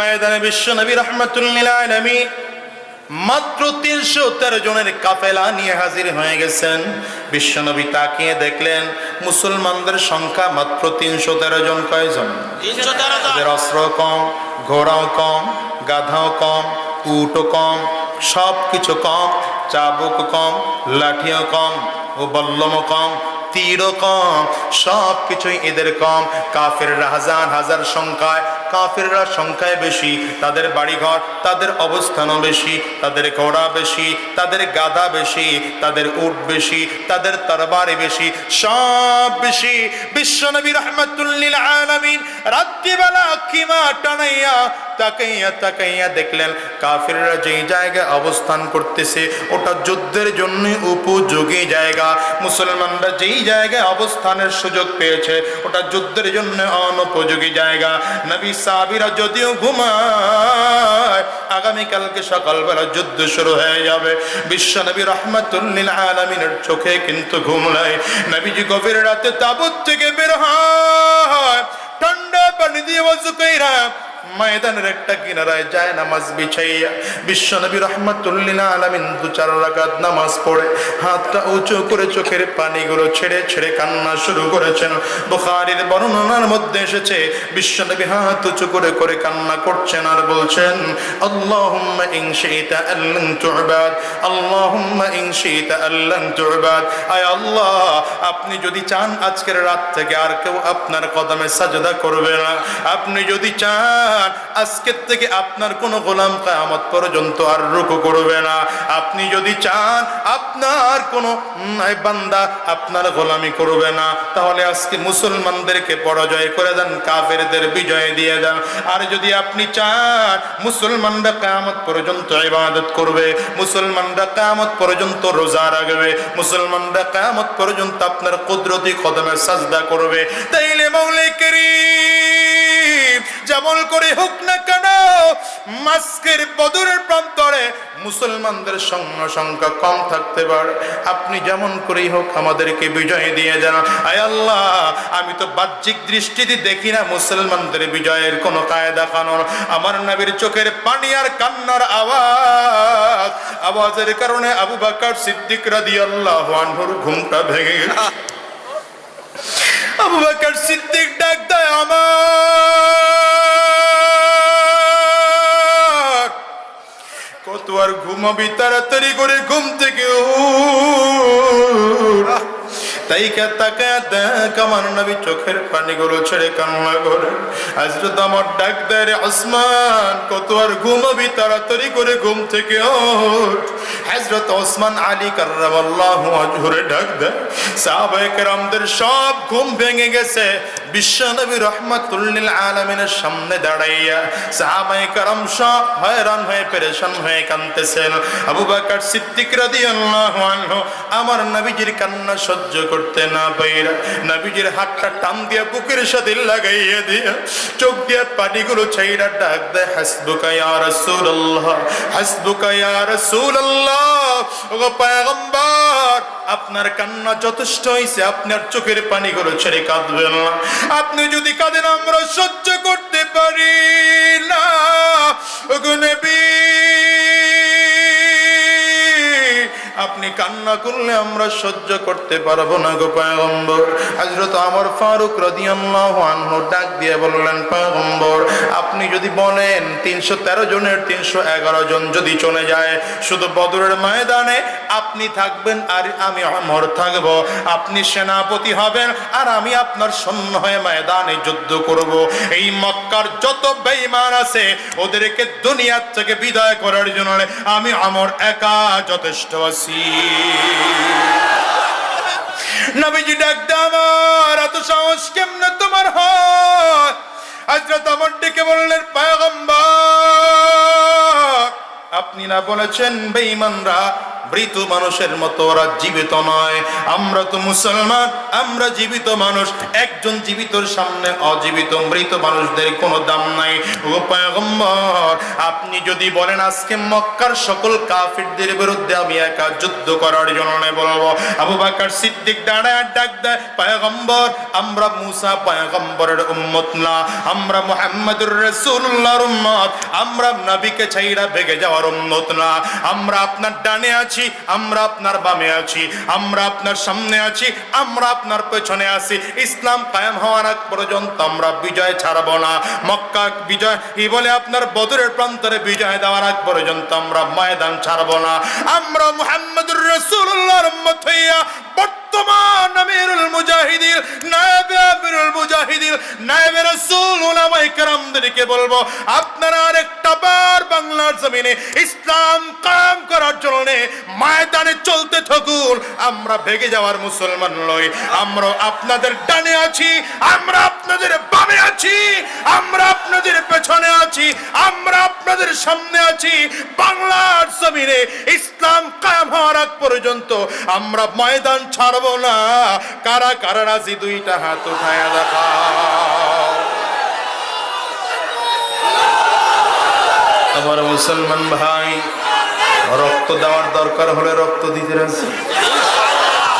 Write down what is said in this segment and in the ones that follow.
ময়দানে বিশ্ব নবী রহমতুল্লাহ মাত্র তিনশো তেরো জনের কাফেলা নিয়ে হাজির হয়ে গেছেন। বিশ্বনবী তাকিয়ে দেখলেন মুসলমানদের সংখ্যা মাত্র তিনশো তেরো জন কয়জন? অস্ত্র কম ঘোড়াও কম গাধাও কম উটও কম সব কিছু কম চাবুক কম লাঠিও কম ও বল্লমও কম তীরও কম সব কিছুই এদের কম। কাফের হাজার হাজার সংখ্যায় কাফেররা সংখ্যায় বেশি, তাদের বাড়িঘর, তাদের অবস্থানও বেশি, তাদের ঘোড়া বেশি, তাদের গাধা বেশি, তাদের উট বেশি, তাদের তরবারি বেশি, সব বেশি। বিশ্বনবী রহমতুল্লিল আলমিন রাত্রিবেলা কিমা টানাইয়া তাকাইয়া তাকাইয়া দেখলেন। কাফিররা যেই জায়গায় অবস্থান করতেছে, ওটা যুদ্ধের জন্য উপযোগী জায়গা। মুসলমানরা যেই জায়গায় অবস্থানের সুযোগ পেয়েছে, ওটা যুদ্ধের জন্য অনুপযোগী জায়গা। নবী সাবিরা যদিও ঘুমায়, আগামীকালকে সকালবেলা যুদ্ধ শুরু হয়ে যাবে। বিশ্ব নবী রহমতুল্লিল আলমিনের চোখে কিন্তু ঘুম নাই। নবীজি গভীর রাতে তাবুত থেকে বের হয়, ঠান্ডা পানি দিয়ে বসু কইরা ময়দানের একটা কিনারায় যায় নামাজ বিছাইয়া। বিশ্ব নবী রহমতুল্লিনা আলামিন দু চার রাকাত নামাজ পড়ে। হাতটা উঁচু করে চোখের পানিগুলো ছেড়ে ছেড়ে কান্না শুরু করেছেন। বুখারীর বর্ণনার মধ্যে এসেছে বিশ্ব নবী হাত উঁচু করে করে কান্না করছেন আর বলছেন, আল্লাহুম্মা ইন শিইতা আল্লান তু'বাদ, আল্লাহুম্মা ইন শিইতা আল্লান তু'বাদ। আয় আল্লাহ, আপনি যদি চান আজকের রাত থেকে আর কেউ আপনার কদমে সাজদা করবে না। আপনি যদি চান আজকের থেকে আপনার কোনো গোলাম কায়ামত পর্যন্ত আর রুকু করবে না। আপনি যদি চান আপনার কোনো বান্দা আপনার গোলামি করবে না, তাহলে আজকে মুসলমানদেরকে পরাজয় করে দেন, কাফেরদের বিজয় দিয়ে দেন। আর যদি আপনি চান মুসলমানরা কায়ামত পর্যন্ত ইবাদত করবে, মুসলমানরা কায়ামত পর্যন্ত রোজা রাখবে, মুসলমানরা কায়ামত পর্যন্ত আপনার কুদরতি কদমে সাজদা করবে, তাইলে মৌলে করিম যেমন করে হোক না কেন, মাস্কের বদরের প্রান্তরে মুসলমানদের সৈন্য সংখ্যা কম থাকতে পারে। আপনি যেমন করেই হোক আমাদেরকে বিজয় দিয়ে যান। আয় আল্লাহ, আমি তো বাহ্যিক দৃষ্টিতে দেখি না মুসলমানদের বিজয়ের কোনো কায়দা কানুন। আমার নবীর চোখের পানি আর কান্নার আওয়াজ, আওয়াজের কারণে আবু বাকার সিদ্দিক রাদিয়াল্লাহু আনহুর ঘুমটা ভেঙে গেল আবু সিদ্দিক ডাক দেয় আমার কত আর ঘুমাবি তাড়াতাড়ি করে ঘুম থেকে উঠ। তাই কে তাকে দেখ আমার নবী চোখের পানিগুলো ছেড়ে কান্না করে। হজরত আমার ডাক আসমান কত আর ঘুমাবি তাড়াতাড়ি করে ঘুম থেকে ওঠ। হজরত ওসমান আলী কার্রামাল্লাহু আজহুরে ডাক দেয়, সাহাবায়ে কেরামদের সব ঘুম ভেঙে গেছে। বিশ্বনবী রহমাতুল্লিল আলামিনের সামনে দাঁড়াইয়া সাহাবায়ে কেরাম সব হয়রান হয়ে, পেরেশান হয়ে কাঁদতেছেন। আবু বকর সিদ্দিক রাদিয়াল্লাহু আনহু আমার নবীজির কান্না সহ্য করতে না পাইরা নবীজির হাতটা টান দিয়া বুকের সাথে লাগাইয়া দিয়া চোখ দিয়া পানিগুলো ছাইরা ডাক দেয়, হাসবুকা ইয়া রাসূলুল্লাহ, হাসবুকা ইয়া রাসূলুল্লাহ, ওগো পয়গম্বর, আপনার কান্না যথেষ্ট হয়েছে আপনার চোখের পানিগুলো ছেড়ে কাঁদবেন না। আপনি যদি কাঁদেন, আমরা সহ্য করতে পারি না। ওগো নবী আপনি কান্না করলে আমরা সহ্য করতে পারব না গো পয়গম্বর। হযরত আমার ফারুক রাদিয়াল্লাহু আনহু ডাক দিয়ে বললেন, পয়গম্বর, আপনি যদি বলেন 313 জনের 311 জন যদি চলে যায়, শুধু বদরের ময়দানে আপনি থাকবেন আর আমি অমর থাকব। আপনি সেনাপতি হবেন আর আমি আপনার সৈন্য হয়ে ময়দানে যুদ্ধ করব। এই মক্কার যত বেঈমান আছে, ওদেরকে দুনিয়ার থেকে বিদায় করার জন্য আমি আমর একা যথেষ্ট আছি। নবীজি ডাকতে আমার, এত সাহস কেমনে তোমার হয়? হজরত আমার ডেকে বললেন পায়গম্বা আপনি না বলেছেন বেঈমানরা মৃত মানুষের মতো, ওরা জীবিত নয়। আমরা তো মুসলমান, আমরা জীবিত মানুষ। একজন জীবিতর সামনে অজীবিত মৃত মানুষদের কোনো দাম নাই। ও পয়গম্বর, আপনি যদি বলেন আজকে মক্কার সকল কাফিরদের বিরুদ্ধে আমি একা যুদ্ধ করার জন্য বলব, আবু বাকর সিদ্দিক দাঁড়ায় ডাক দেয়, পয়গম্বর, আমরা মুসা পয়গম্বরের উম্মত না। আমরা মুহাম্মদুর রাসূলুল্লাহর উম্মত। আমরা নবীকে ছাইরা ভেগে যাওয়ার উম্মত না। আমরা আপনার ডানে আছি আমরা আপনার বামে আছি, আমরা আপনার সামনে আছি, আমরা আপনার পেছনে আছি। ইসলাম কায়েম হওয়ার আগ পর্যন্ত আমরা বিজয় ছাড়ব না। মক্কা বিজয়, কি বলে আপনার বদরের প্রান্তরে বিজয় দেওয়ার আগ পর্যন্ত আমরা ময়দান ছাড়ব না। আমরা মুহাম্মদুর রাসূলুল্লাহর উম্মত হইয়া বর্তমান আমিরুল মুজাহিদিন, নায়েবে আমিরুল মুজাহিদিন, নায়েবে রাসূল উলামায়ে কেরামদেরকে বলব, আপনারা আরেকটা বার বাংলার জমিনে ইসলাম কায়েম করার জন্য ময়দানে চলতে থাকুন। আমরা ভেগে যাওয়ার মুসলমান নই। আমরা আপনাদের ডানে আছি, আমরা আপনাদের বামে আছি, আমরা আপনাদের পেছনে আছি, আমরা আপনাদের সামনে আছি। বাংলার জমিনে ইসলাম কায়েম হওয়ার আগ পর্যন্ত আমরা ময়দান ছাড়ব না। কারা কারা রাজি? দুইটা হাত উঠায় দেখাও আমার মুসলমান ভাই, রক্ত দেওয়ার দরকার হলে রক্ত দিতে রাজি।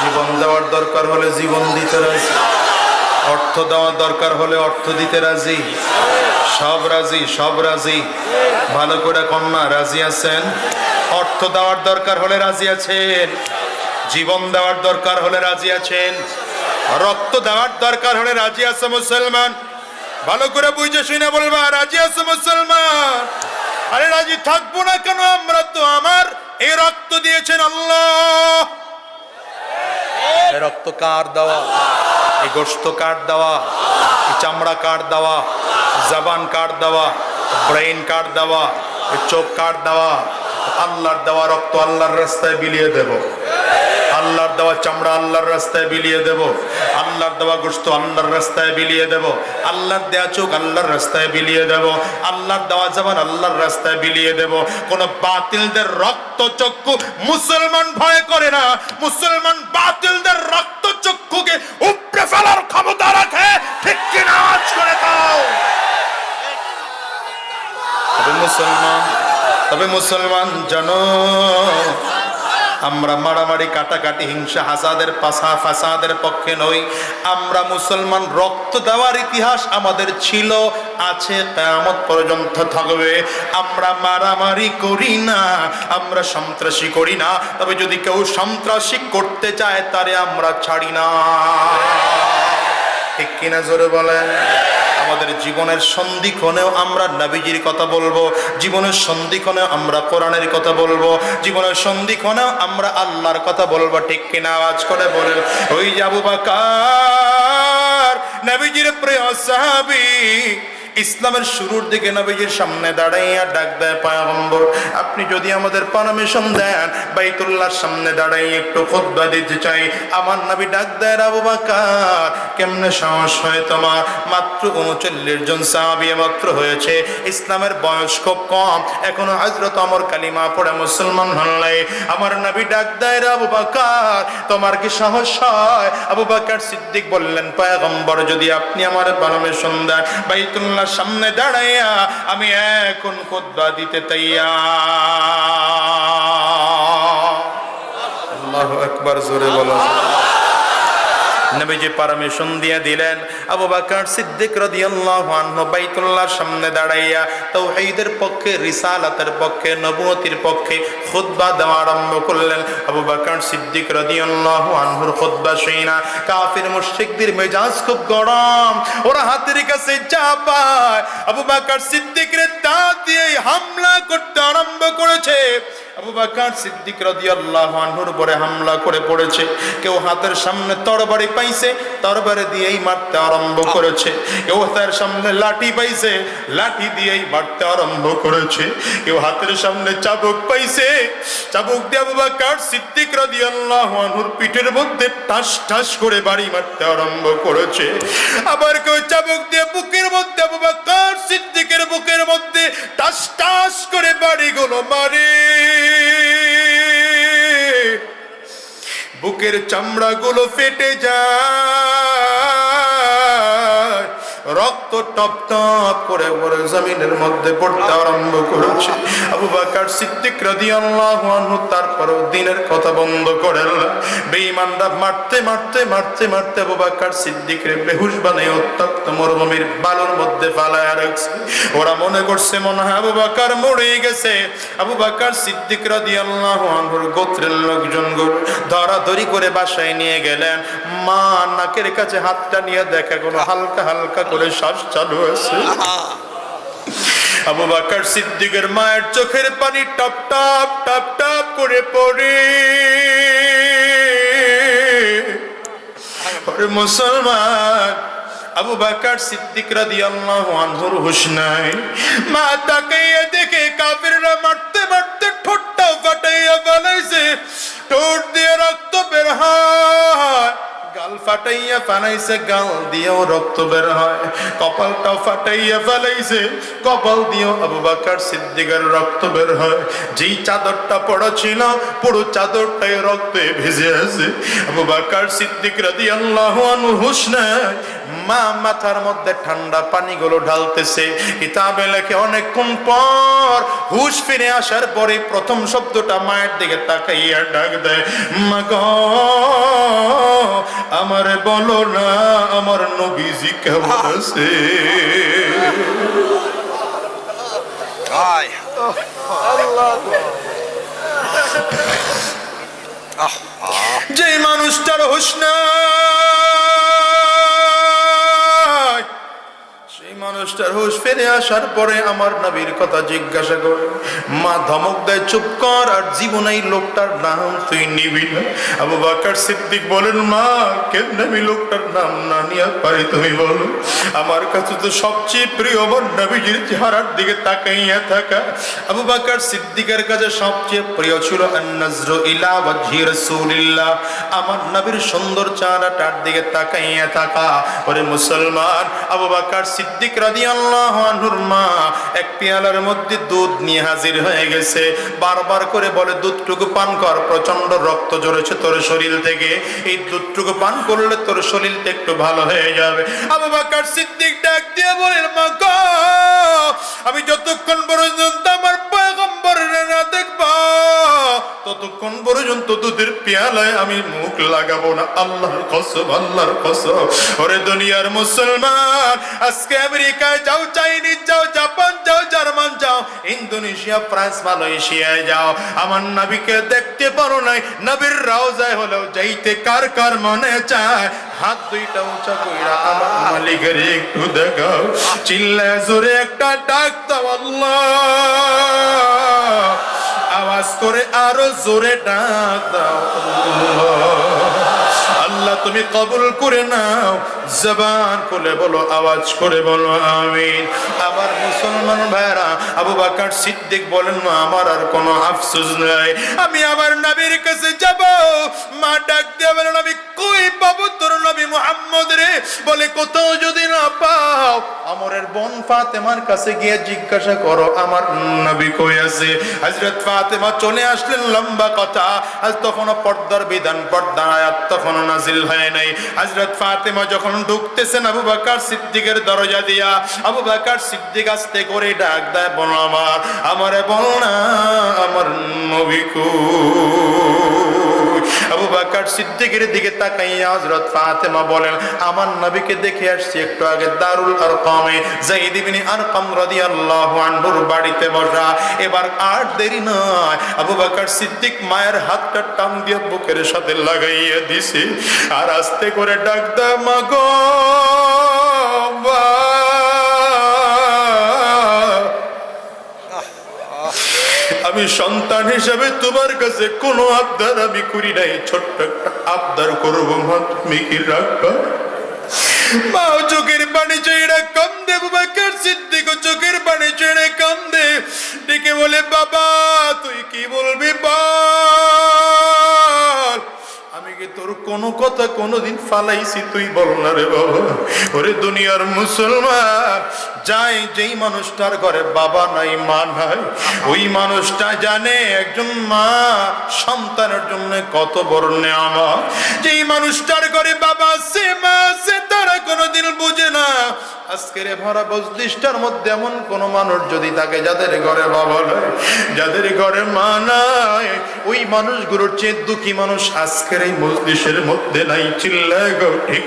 জীবন দেওয়ার দরকার হলে জীবন দিতে রাজি। অর্থ দেওয়ার দরকার হলে অর্থ দিতে রাজি। সব রাজি সব রাজি। ভালো করে কন্যা, রাজি আছেন? অর্থ দেওয়ার দরকার হলে রাজি আছেন? জীবন দেওয়ার দরকার হলে রাজি আছেন? রক্ত দেওয়ার দরকার হলে রাজি আছে মুসলমান? ভালো করে বুঝে শুনে বলবা, রাজি আছে মুসলমান? আরে রাজি থাকব না কেন? আমরা তো আমার এই রক্ত দিয়েছেন আল্লাহ। রক্ত কার দেওয়া? এই গোস্ত কার দেওয়া? এই চামড়া কার দেওয়া? জবান কার দেওয়া? ব্রেইন কার দেওয়া? চোখ কার দেওয়া? আল্লাহর দেওয়া রক্ত আল্লাহর রাস্তায় বিলিয়ে দেব। আল্লাহর দেওয়া চামড়া আল্লাহর রাস্তায় বিলিয়ে দেব। আল্লাহর দেওয়া গোস্ত আল্লাহর রাস্তায় বিলিয়ে দেব। আল্লাহর দেওয়া চোখ আল্লাহর রাস্তায় বিলিয়ে দেব। আল্লাহর দেওয়া জবান আল্লাহর রাস্তায় বিলিয়ে দেব। কোন বাতিলদের রক্ত চক্ষু মুসলমান ভয় করে না। মুসলমান বাতিলদের রক্ত চক্ষুকে উপড়ে ফেলার ক্ষমতা রাখে। ঠিক কিনা আজ করে দাও। তবে মুসলমান তবে মুসলমান জানো আমরা মারামারি, কাটাকাটি, হিংসা, হাসাদের পাশা ফাসাদের পক্ষে নই। আমরা মুসলমান, রক্ত দেওয়ার ইতিহাস আমাদের ছিল, আছে, কেয়ামত পর্যন্ত থাকবে। আমরা মারামারি করি না, আমরা সন্ত্রাসী করি না। তবে যদি কেউ সন্ত্রাসী করতে চায়, তারে আমরা ছাড়ি না। ঠিক কিনা জোরে বলেন? আমাদের জীবনের সন্ধিক্ষণেও আমরা নাবিজির কথা বলব, জীবনের সন্ধিক্ষণেও আমরা কোরআনের কথা বলব, জীবনের সন্ধিক্ষণেও আমরা আল্লাহর কথা বলব। ঠিক কিনা আওয়াজ করে বলেন, ওই যাবু বাকার, নাবিজির প্রিয় সাহাবী ইসলামের শুরুর দিকে নবীজির সামনে দাঁড়াইয়া ডাক দেয় পায়গম্বর, আপনি যদি আমাদের পারমিশন দেন, বাইতুল্লাহর সামনে দাঁড়াইয়া একটু খুতবা দিতে চাই। আমার নবী ডাক দেয় আবু বাকার, কেমনে সাহস হয় তোমার? মাত্র উনচল্লিশ জন সাহাবি মাত্র হয়েছে। ইসলামের বয়স খুব কম। এখনও হজরত অমর কালিমা পড়ে মুসলমান হল্লাই আমার নবী ডাক দেয় আবু বাকার, তোমার কি সাহস হয়? আবু বাকার সিদ্দিক বললেন, পায়গম্বর, যদি আপনি আমার পারমিশন দেন, বাইতুল্লাহ সামনে দাঁড়াইয়া আমি এখন খুতবা দিতে তাইয়া আল্লাহ একবার জোরে বলো। নবীজি পারমিশন দিয়ে দিলেন। আবু বকর সিদ্দিক রাদিয়াল্লাহু আনহু বাইতুল্লাহর সামনে দাঁড়াইয়া তাওহীদের পক্ষে, রিসালাতের পক্ষে, নবুয়তির পক্ষে খুতবা দেওয়া আরম্ভ করলেন। আবু বকর সিদ্দিক রাদিয়াল্লাহু আনহুর খুতবা শুনা কাফির মুশরিকদের মেজাজ খুব গরম, ওরা হাতের কাছে যা পায়। আবু বকর সিদ্দিকের তা দিয়ে হামলা করতে আরম্ভ করেছে। আবু বাকার সিদ্দিক রাদিয়াল্লাহু হামলা করে পড়েছে। কেউ হাতের সামনে তরবারি পাইছে, তরবারি দিয়েই মারতে আরম্ভ করেছে। কেউ হাতের সামনে লাঠি পাইছে, লাঠি দিয়েই মারতে আরম্ভ করেছে। কেউ হাতের সামনে চাবুক পাইছে, চাবুক দিয়ে আবু বাকার সিদ্দিক পিঠের মধ্যে ঠাস ঠাস করে বাড়ি মারতে আরম্ভ করেছে। আবার কেউ চাবুক দিয়ে বুকের মধ্যে আবু বাকার সিদ্দিকের বুকের মধ্যে টাস টাস করে বাড়িগুলো মারে। বুকের চামড়াগুলো ফেটে যায়। রক্ত টপ টপ করে পরে জমিনের মধ্যে পড়তে আরম্ভ করেছে। আবু বাকার সিদ্দিক রাদিয়াল্লাহু আনহু তারপরও দিনের কথা বন্ধ করে বেঈমানরা মারতে মারতে মারতে মারতে আবু বাকার সিদ্দিকের বেহুশ বানিয়ে উত্তপ্ত মরুভূমির বালুর মধ্যে ফালায় রাখছে। ওরা মনে করছে মনে হয় আবু বাকার মরে গেছে। আবু বাকার সিদ্দিক রাদিয়াল্লাহু আনহুর গোত্রের লোকজনগুলো ধরাধরি করে বাসায় নিয়ে গেলেন। মা নাকের কাছে হাতটা নিয়ে দেখে কোনো হালকা হালকা শ্বাস চালু আছে। আবু বাকার সিদ্দিকের মায়ের চোখের পানি টপ টপ টপ টপ করে পড়ে। মুসলমান আবু বাকার সিদ্দিক রাদিয়াল্লাহু আনহুর হুশ নাই। মা তাকাইয়া দেখে কাফিররা মারতে মারতে ঠোঁটটা ফাটাইয়া ফেলাইছে। ঠোঁট দিয়ে রক্ত বের হয়। গাল ফাটাইয়া ফানাইছে গাল দিয়েও রক্ত বের হয়। কপালটা ফাটাইয়া ফেলাইছে, কপাল দিয়েও আবু বাকার সিদ্দিকের রক্ত বের হয়। যেই চাদরটা পড়া ছিল, পুরো চাদরটাই রক্তে ভিজে আছে। আবু বাকার সিদ্দিক রাদিয়াল্লাহু আনহু হুশ নাই মা মাথার মধ্যে ঠান্ডা পানিগুলো ঢালতেছে। কিতাবে লেখে অনেকক্ষণ পর হুশ ফিরে আসার পরে প্রথম শব্দটা মায়ের দিকে তাকাইয়া ডাক দেয় মা গো আমারে বলো না আমার নবীজি কেমন আছে? যে মানুষটার হুশ নাই মানুষটার হুশ ফিরে আসার পরে আমার নবীর কথা জিজ্ঞাসা করে মা, ধমক দেয়, চুপ কর, আর জীবন লোকটার নাম তুই নিবি না। আবু সিদ্দিক বলেন, মা, কেমনে আমি লোকটার নাম না নিয়ে পারি তুমি বলো? আমার কাছে তো সবচেয়ে প্রিয় নবীজির চেহারার দিকে তাকাইয়া থাকা আবু সিদ্দিকের কাছে সবচেয়ে প্রিয় ছিল ইলা আমার নবীর সুন্দর চেহারাটার দিকে তাকাইয়া থাকা। ওরে মুসলমান, আবু সিদ্দিক এক মধ্যে দুধ নিয়ে হাজির হয়ে গেছে। বারবার করে বলে, দুধটুকু পান কর প্রচণ্ড রক্ত জড়েছে তোর শরীর থেকে। এই দুধটুকু পান করলে তোর শরীরটা একটু ভালো হয়ে যাবে। আবু বাকার সিদ্দিক ডাক দিয়ে বলেন আমি যতক্ষণ পর্যন্ত দুধের পেয়ালায় আমি মুখ লাগাবো না। আল্লাহর কসম, আল্লাহর ওরে দুনিয়ার মুসলমান, আজকে আমেরিকায় যাও, চাইনিজ যাও, জাপান যাও, জার্মান যাও, ইন্দোনেশিয়া, ফ্রান্স, মালয়েশিয়ায় যাও। আমার নবীকে দেখতে পারো নাই, নবীর রাওজায় হলেও যাইতে কার কার মনে চায়? হাত দুইটা উঁচা কইরা আমার মালিকের একটু দেখাও। চিল্লা জোরে একটা ডাক আল্লাহ। আওয়াজ করে আরও জোরে ডাক দাও। আল্লাহ তুমি কবুল করে নাও। জবান খুলে বলো, আওয়াজ করে বলো, আমিন। আমার মুসলমান ভাইরা আবু বাকার সিদ্দিক বলেন, মা, আমার আর কোনো আফসোস নাই। আমি আমার নবীর কাছে যাব। মা ডাক দিয়ে বলেন, আমি কই পাবো তোর নবী মুহাম্মদ রে? বলে, কোথাও যদি না পাও আমরের বোন ফাতেমার কাছে গিয়ে জিজ্ঞাসা করো, আমার নবী কই আছে? হযরত ফাতেমা চলে আসলেন, লম্বা কথা। আজ তখনও পর্দার বিধান পর্দা আয়াত তখনও নাজিল হয় নাই। হযরত ফাতেমা যখন ঢুকতেছেন আবু বাকার সিদ্দিকের দরজা দিয়া। আবু বাকার সিদ্দিক আসতে করে ডাক দেয়, বল আমার, আমারে বল না, আমার নবী আবু বাকার সিদ্দিকের দিকে তাকাইয়া হযরত ফাতেমা বলেন, আমার নবীকে দেখে আসছি একটু আগে দারুল আরকামে। যায়েদ ইবনে আরকাম রাদিয়াল্লাহু আনহুর বাড়িতে বসা। এবার আর দেরি নয়। আবু বাকার সিদ্দিক মায়ের হাতটা টান দিয়ে বুকের সাথে লাগাইয়া দিছে। আর আস্তে করে ডাক দা মাগো আমি সন্তান হিসাবে তোমার কাছে কোনো আবদার আমি করি নাই, ছোট্ট একটা আবদার করব চোখের পানি চেয়ে কম দে বাবাকার সিদ্দিক চোখের পানি চেয়ে কম দে বলে, বাবা, তুই কি বলবি কি তোর কোনো কথা কোনোদিন ফালাইছি, তুই বল না রে বাবা। ওরে দুনিয়ার মুসলমান, যাই যেই মানুষটার ঘরে বাবা নাই, মা নাই, ওই মানুষটা জানে একজন মা, সন্তানের জন্য কত বড় নেয়ামা যেই মানুষটার ঘরে বাবা আছে, মা আছে, তারা কোনোদিন বুঝে না। আজকের ভরা বজলিশটার মধ্যে এমন কোন মানুষ যদি থাকে যাদের ঘরে বাবা নাই, যাদের ঘরে মা নাই, ওই মানুষগুলোর চেয়ে দুঃখী মানুষ আজকের এই মজলিশের মধ্যে নাই চিল্লায় গো ঠিক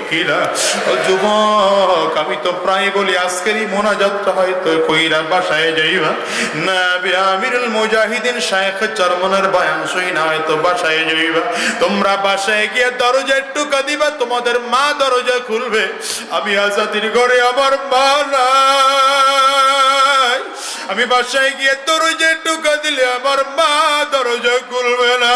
ও যুবক, আমি তো প্রায় বলি আজকের এই মোনাজাতটা হয়তো কইরা বাসায় যাইবা। না আমিরুল মুজাহিদিন শায়েখ চরমনের বয়ান শুই না, হয়তো বাসায় যাইবা। তোমরা বাসায় গিয়ে দরজা টুকা দিবা, তোমাদের মা দরজা খুলবে। আমি আজাদির ঘরে আমার মা নাই। আমি বাসায় গিয়ে দরজা টুকা দিলে আমার মা দরজা খুলবে না।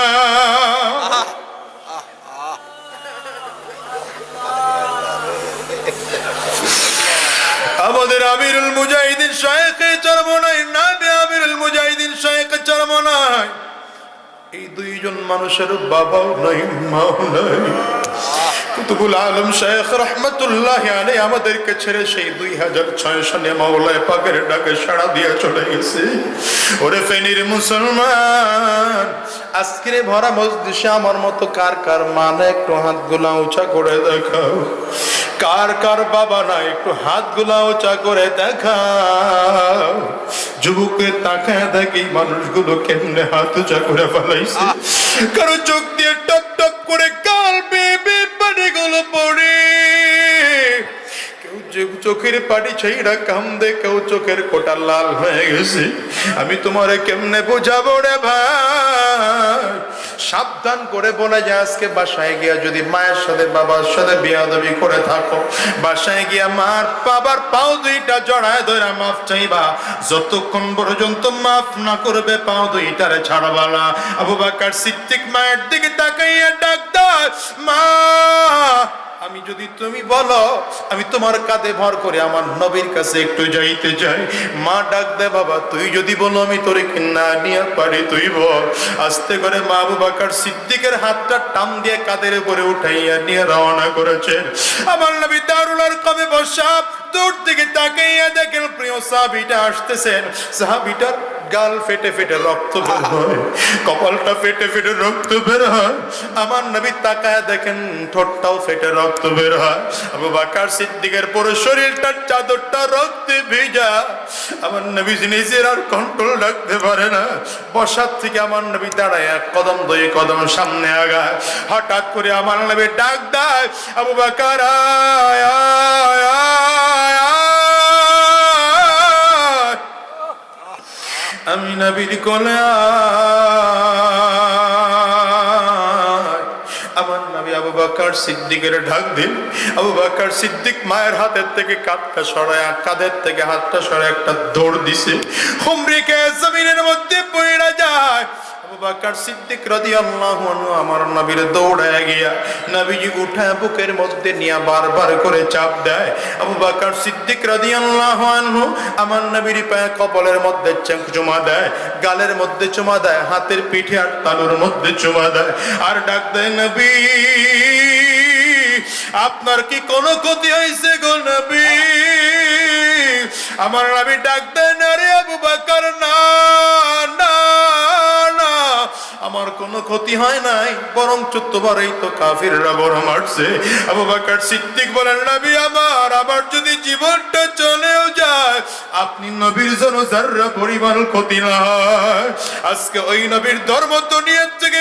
আমাদের আমিরুল মুজাহিদিন শায়েখে চরমনাই নাবে আমিরুল মুজাহিদিন শায়েখে চরমনাই এই দুইজন মানুষের বাবাও নাই, মাও নাই। আলম আমাদেরকে ছেড়ে সেই দুই হাজার ছয় ডাকে সাড়া দিয়ে চলে গেছে। ভরা আমার মতো কার কার মানে? একটু হাতগুলা উঁচা করে দেখাও। কার কার বাবা না একটু হাতগুলা উঁচা করে দেখাও। যুবকের তাকায় দেখি মানুষগুলো কেমনে হাত উঁচা করে ফেলাইছে। কারও চোখ দিয়ে টপ টপ করে কাল বেবে পানিগুলো পড়ে। চোখের পানি ছাইরা কান্দে কেউ চোখের কোটা লাল হয়ে গেছে। আমি তোমারে কেমনে বোঝাবো রে ভাই? সাবধান করে বলে যে আজকে বাসায় গিয়া যদি মায়ের সাথে, বাবার সাথে বিয়াদবি করে থাকো। বাসায় গিয়া মার বাবার পাও দুইটা জড়ায় ধরে মাফ চাইবা। যতক্ষণ পর্যন্ত মাফ না করবে, পাও দুইটার ছাড়বা না। আবু বাকার সিদ্দিক মায়ের দিকে তাকাইয়া ডাক মা আমি যদি তুমি বলো, আমি তোমার কাঁধে ভর করে আমার নবীর কাছে একটু যাইতে চাই। মা ডাক দে বাবা, তুই যদি বলো, আমি তোরে না নিয়ে পারি তুই বল আস্তে করে মা বাকার সিদ্দিকের হাতটা টান দিয়ে কাঁধের উপরে উঠাইয়া নিয়ে রওনা করেছেন আমার নবী দারুলার কবে বসা দূর থেকে তাকাইয়া দেখেন, প্রিয় সাহাবিটা আসতেছেন। সাহাবিটার গাল ফেটে ফেটে রক্ত বের হয়, কপালটা ফেটে ফেটে রক্ত বের হয়। আমার নবী তাকায় দেখেন, ঠোঁটটাও ফেটে রক্ত বের হয়। আবু বাকার সিদ্দিকের পুরো শরীরটার চাদরটা রক্তে ভেজা। আমার নবী নিজের আর কন্ট্রোল রাখতে পারে না। বসার থেকে আমার নবী দাঁড়ায়, এক কদম দুই কদম সামনে আগায়। হঠাৎ করে আমার নবী ডাক দেয়, আবু বাকার আয় আয় আয় আমি নবীর কোলে। আমার নবী আবু বাকার সিদ্দিকের ঢাক দিন। আবু বাকার সিদ্দিক মায়ের হাতের থেকে কাঁধটা সরায়, আর কাঁধের থেকে হাতটা সরায় একটা দৌড় দিছে। হুমরিকে জমিনের মধ্যে পড়ে যায়। বাকার সিদ্দিক রাদিয়াল্লাহু আনহু আমার নবীর দৌড়ায় গিয়া নবীজি উঠায় বুকের মধ্যে নিয়ে বারবার করে চাপ দেয়। আবু বাকার সিদ্দিক রাদিয়াল্লাহু আনহু আমার নবীর পায়ে কপালের মধ্যে চুমা দেয়, গালের মধ্যে চুমা দেয়, হাতের পিঠে আর তালুর মধ্যে চুমা দেয়। আর ডাক দেয়, নবী, আপনার কি কোনো ক্ষতি হয়েছে গো নবী? আমার নবী ডাক দেয়, না রে আবু বাকার না। আমার কোনো ক্ষতি হয় নাই বরং চোদ্দবারেই তো কাফিররা বড় মারছে। আবু বাকার সিদ্দিক বলেন, নবী আমার আবার যদি জীবনটা চলেও যায়, আপনি নবীর জন্য যারা পরিমাণ ক্ষতি না হয়, আজকে ওই নবীর ধর্ম দুনিয়ার থেকে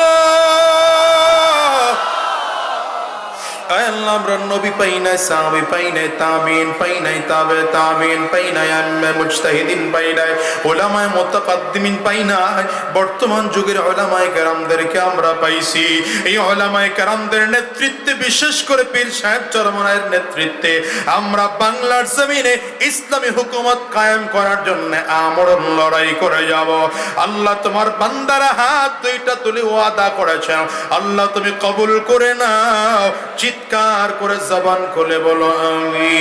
আমরা বর্তমান যুগের আমরা পাইছি। এই নেতৃত্বে, বিশেষ করে পীর সাহেব নেতৃত্বে, আমরা বাংলার জমিনে ইসলামী হুকুমত কায়েম করার জন্য আমরণ লড়াই করে যাব। আল্লাহ তোমার বান্দারা হাত দুইটা তুলে ওয়াদা করেছেন। আল্লাহ তুমি কবুল করে নাও। চিৎকার করে জবান খুলে বলো আমি